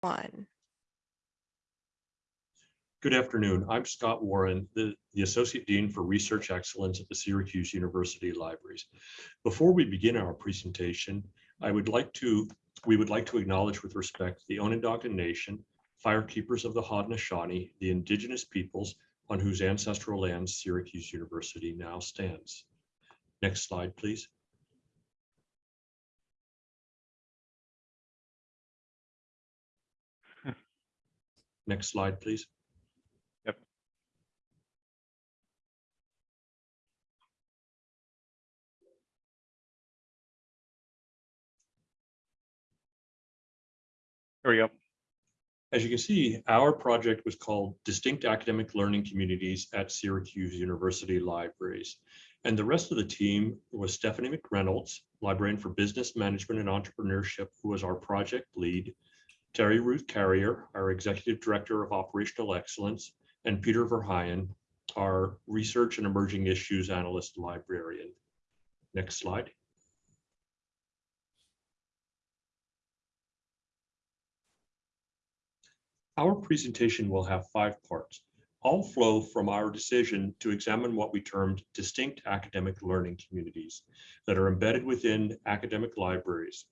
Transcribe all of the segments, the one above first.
one. Good afternoon. I'm Scott Warren, the, the Associate Dean for Research Excellence at the Syracuse University Libraries. Before we begin our presentation, I would like to, we would like to acknowledge with respect the Onondaga Nation, firekeepers of the Haudenosaunee, the indigenous peoples on whose ancestral lands Syracuse University now stands. Next slide, please. Next slide, please. Yep. There we go. As you can see, our project was called Distinct Academic Learning Communities at Syracuse University Libraries. And the rest of the team was Stephanie McReynolds, librarian for business management and entrepreneurship, who was our project lead, Terry Ruth Carrier, our executive director of operational excellence, and Peter Verheyen, our research and emerging issues analyst librarian. Next slide. Our presentation will have five parts, all flow from our decision to examine what we termed distinct academic learning communities that are embedded within academic libraries.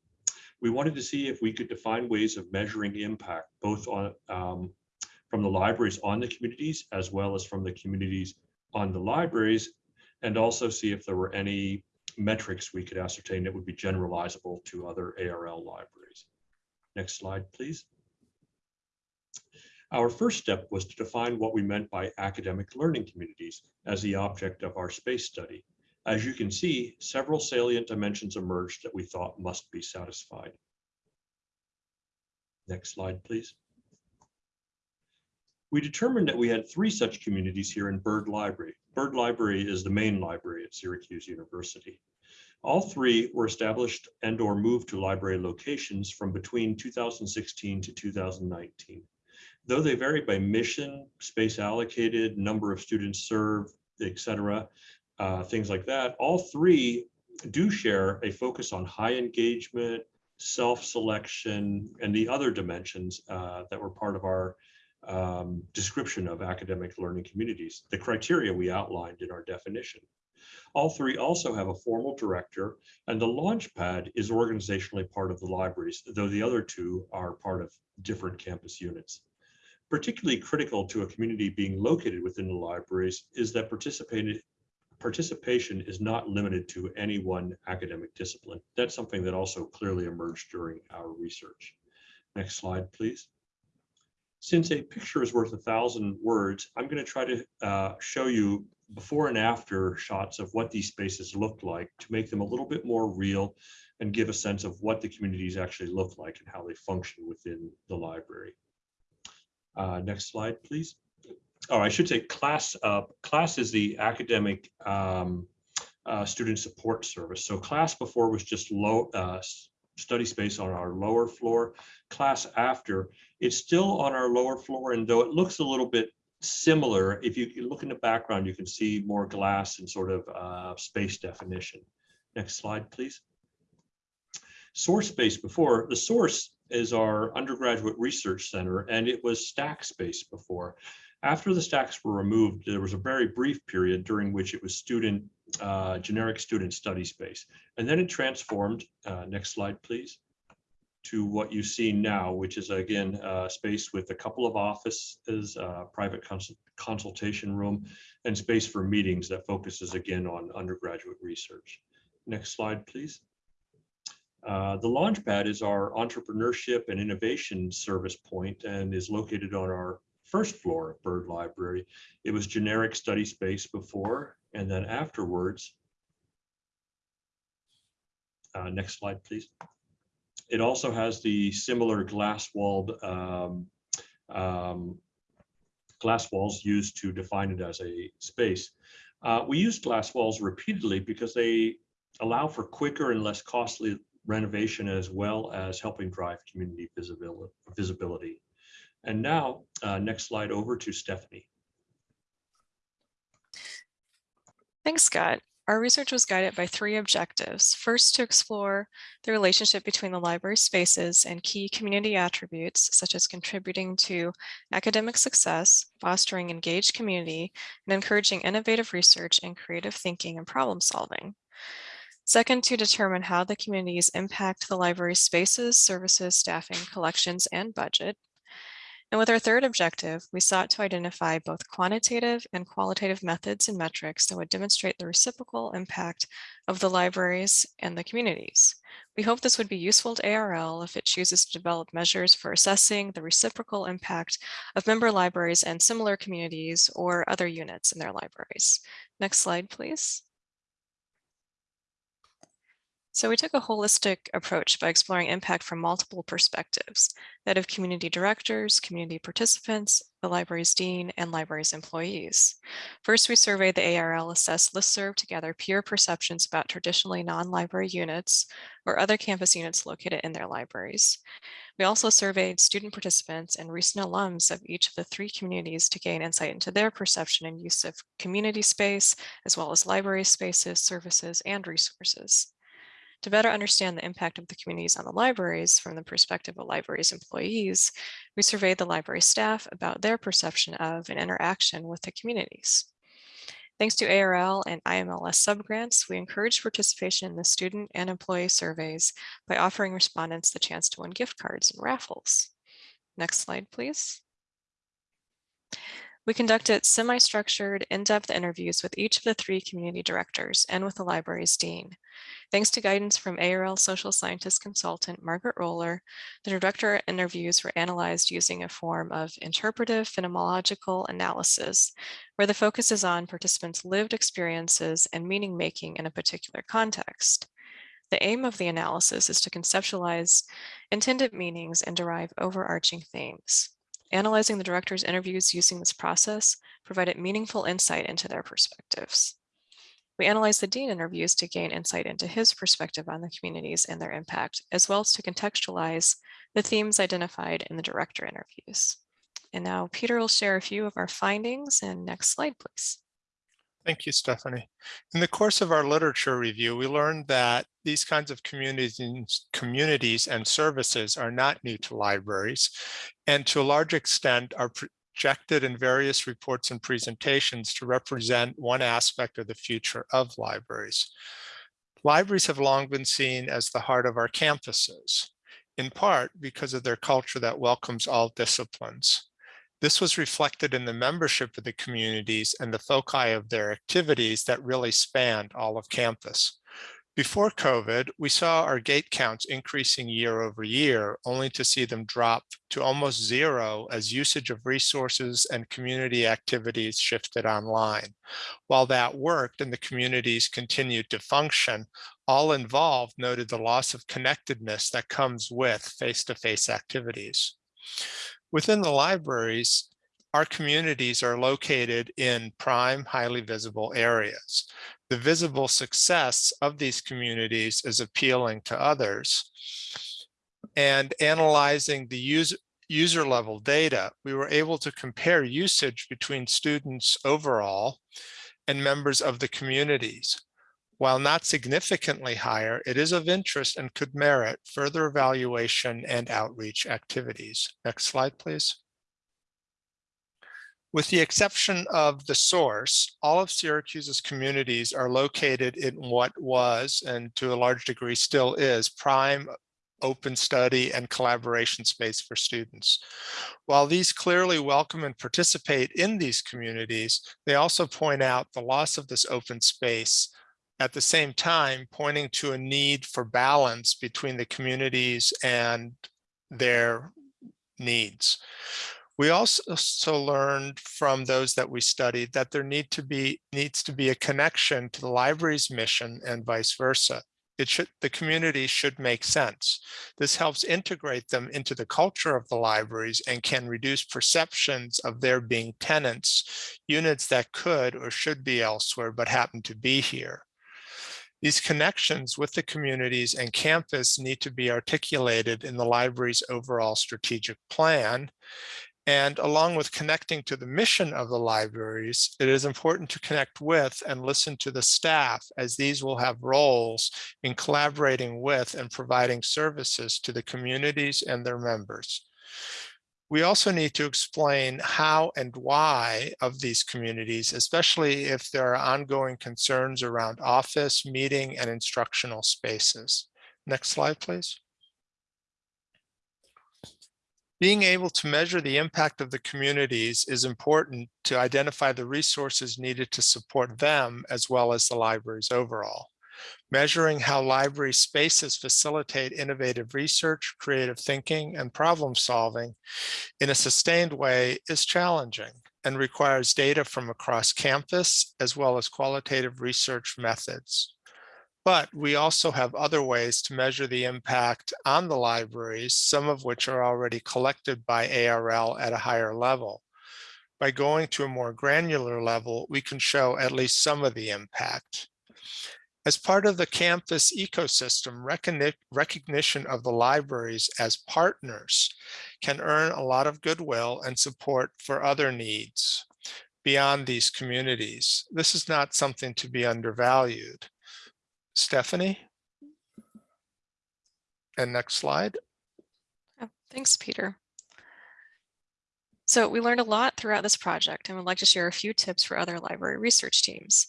We wanted to see if we could define ways of measuring impact, both on um, from the libraries on the communities, as well as from the communities on the libraries, and also see if there were any metrics we could ascertain that would be generalizable to other ARL libraries. Next slide, please. Our first step was to define what we meant by academic learning communities as the object of our space study. As you can see, several salient dimensions emerged that we thought must be satisfied. Next slide, please. We determined that we had three such communities here in Bird Library. Bird Library is the main library at Syracuse University. All three were established and or moved to library locations from between 2016 to 2019 though they vary by mission, space allocated, number of students served, et cetera, uh, things like that, all three do share a focus on high engagement, self-selection, and the other dimensions uh, that were part of our um, description of academic learning communities, the criteria we outlined in our definition. All three also have a formal director, and the Launchpad is organizationally part of the libraries, though the other two are part of different campus units. Particularly critical to a community being located within the libraries is that participation is not limited to any one academic discipline. That's something that also clearly emerged during our research. Next slide, please. Since a picture is worth a thousand words, I'm going to try to uh, show you before and after shots of what these spaces look like to make them a little bit more real and give a sense of what the communities actually look like and how they function within the library. Uh, next slide, please. Oh, I should say class. Uh, class is the academic um, uh, student support service. So class before was just low uh, study space on our lower floor. Class after, it's still on our lower floor, and though it looks a little bit similar, if you look in the background, you can see more glass and sort of uh, space definition. Next slide, please. Source space before, the source is our undergraduate research center, and it was stack space before. After the stacks were removed, there was a very brief period during which it was student, uh, generic student study space. And then it transformed, uh, next slide, please, to what you see now, which is again, uh, space with a couple of offices, uh, private cons consultation room, and space for meetings that focuses again on undergraduate research. Next slide, please. Uh, the Launchpad is our entrepreneurship and innovation service point and is located on our first floor of Bird Library. It was generic study space before, and then afterwards, uh, next slide, please. It also has the similar glass walled um, um, glass walls used to define it as a space. Uh, we use glass walls repeatedly because they allow for quicker and less costly renovation as well as helping drive community visibility. And now, uh, next slide over to Stephanie. Thanks, Scott. our research was guided by three objectives. First, to explore the relationship between the library spaces and key community attributes, such as contributing to academic success, fostering engaged community, and encouraging innovative research and creative thinking and problem solving. Second, to determine how the communities impact the library's spaces, services, staffing, collections, and budget. And with our third objective, we sought to identify both quantitative and qualitative methods and metrics that would demonstrate the reciprocal impact of the libraries and the communities. We hope this would be useful to ARL if it chooses to develop measures for assessing the reciprocal impact of member libraries and similar communities or other units in their libraries. Next slide, please. So we took a holistic approach by exploring impact from multiple perspectives, that of community directors, community participants, the library's dean, and library's employees. First, we surveyed the ARL assessed listserv to gather peer perceptions about traditionally non-library units or other campus units located in their libraries. We also surveyed student participants and recent alums of each of the three communities to gain insight into their perception and use of community space, as well as library spaces, services, and resources. To better understand the impact of the communities on the libraries from the perspective of libraries employees, we surveyed the library staff about their perception of and interaction with the communities. Thanks to ARL and IMLS subgrants, we encourage participation in the student and employee surveys by offering respondents the chance to win gift cards and raffles. Next slide, please. We conducted semi-structured, in-depth interviews with each of the three community directors and with the library's dean. Thanks to guidance from ARL social scientist consultant Margaret Roller, the director interviews were analyzed using a form of interpretive phenomenological analysis, where the focus is on participants' lived experiences and meaning making in a particular context. The aim of the analysis is to conceptualize intended meanings and derive overarching themes. Analyzing the director's interviews using this process provided meaningful insight into their perspectives. We analyzed the dean interviews to gain insight into his perspective on the communities and their impact, as well as to contextualize the themes identified in the director interviews. And now Peter will share a few of our findings and next slide, please. Thank you, Stephanie. In the course of our literature review, we learned that these kinds of communities and, communities and services are not new to libraries, and to a large extent are projected in various reports and presentations to represent one aspect of the future of libraries. Libraries have long been seen as the heart of our campuses, in part because of their culture that welcomes all disciplines. This was reflected in the membership of the communities and the foci of their activities that really spanned all of campus. Before COVID, we saw our gate counts increasing year over year, only to see them drop to almost zero as usage of resources and community activities shifted online. While that worked and the communities continued to function, all involved noted the loss of connectedness that comes with face-to-face -face activities. Within the libraries, our communities are located in prime, highly visible areas. The visible success of these communities is appealing to others. And analyzing the user, user level data, we were able to compare usage between students overall and members of the communities. While not significantly higher, it is of interest and could merit further evaluation and outreach activities. Next slide, please. With the exception of the source, all of Syracuse's communities are located in what was, and to a large degree still is, prime open study and collaboration space for students. While these clearly welcome and participate in these communities, they also point out the loss of this open space at the same time pointing to a need for balance between the communities and their needs. We also learned from those that we studied that there need to be needs to be a connection to the library's mission and vice versa. It should the community should make sense. This helps integrate them into the culture of the libraries and can reduce perceptions of there being tenants, units that could or should be elsewhere but happen to be here. These connections with the communities and campus need to be articulated in the library's overall strategic plan. And along with connecting to the mission of the libraries, it is important to connect with and listen to the staff as these will have roles in collaborating with and providing services to the communities and their members. We also need to explain how and why of these communities, especially if there are ongoing concerns around office, meeting, and instructional spaces. Next slide, please. Being able to measure the impact of the communities is important to identify the resources needed to support them as well as the libraries overall. Measuring how library spaces facilitate innovative research, creative thinking, and problem solving in a sustained way is challenging and requires data from across campus as well as qualitative research methods. But we also have other ways to measure the impact on the libraries, some of which are already collected by ARL at a higher level. By going to a more granular level, we can show at least some of the impact. As part of the campus ecosystem, recognition of the libraries as partners can earn a lot of goodwill and support for other needs beyond these communities. This is not something to be undervalued. Stephanie? And next slide. Oh, Thanks, Peter. So we learned a lot throughout this project and would like to share a few tips for other library research teams.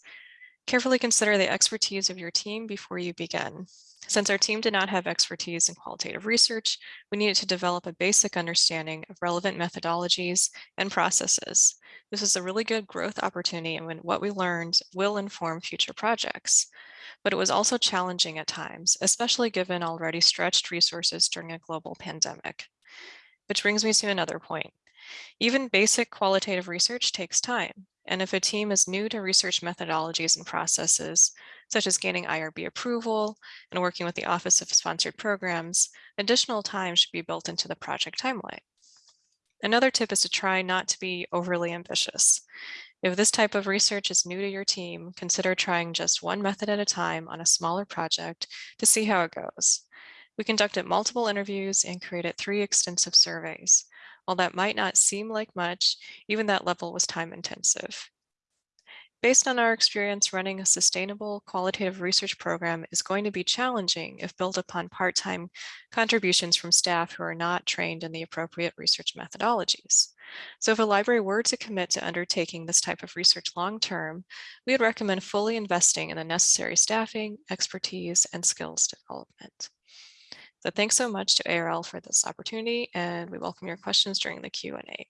Carefully consider the expertise of your team before you begin. Since our team did not have expertise in qualitative research, we needed to develop a basic understanding of relevant methodologies and processes. This is a really good growth opportunity and what we learned will inform future projects but it was also challenging at times, especially given already stretched resources during a global pandemic. Which brings me to another point. Even basic qualitative research takes time, and if a team is new to research methodologies and processes, such as gaining IRB approval and working with the Office of Sponsored Programs, additional time should be built into the project timeline. Another tip is to try not to be overly ambitious. If this type of research is new to your team, consider trying just one method at a time on a smaller project to see how it goes. We conducted multiple interviews and created three extensive surveys. While that might not seem like much, even that level was time intensive. Based on our experience running a sustainable qualitative research program is going to be challenging if built upon part-time contributions from staff who are not trained in the appropriate research methodologies. So if a library were to commit to undertaking this type of research long-term, we would recommend fully investing in the necessary staffing, expertise, and skills development. So thanks so much to ARL for this opportunity, and we welcome your questions during the Q&A.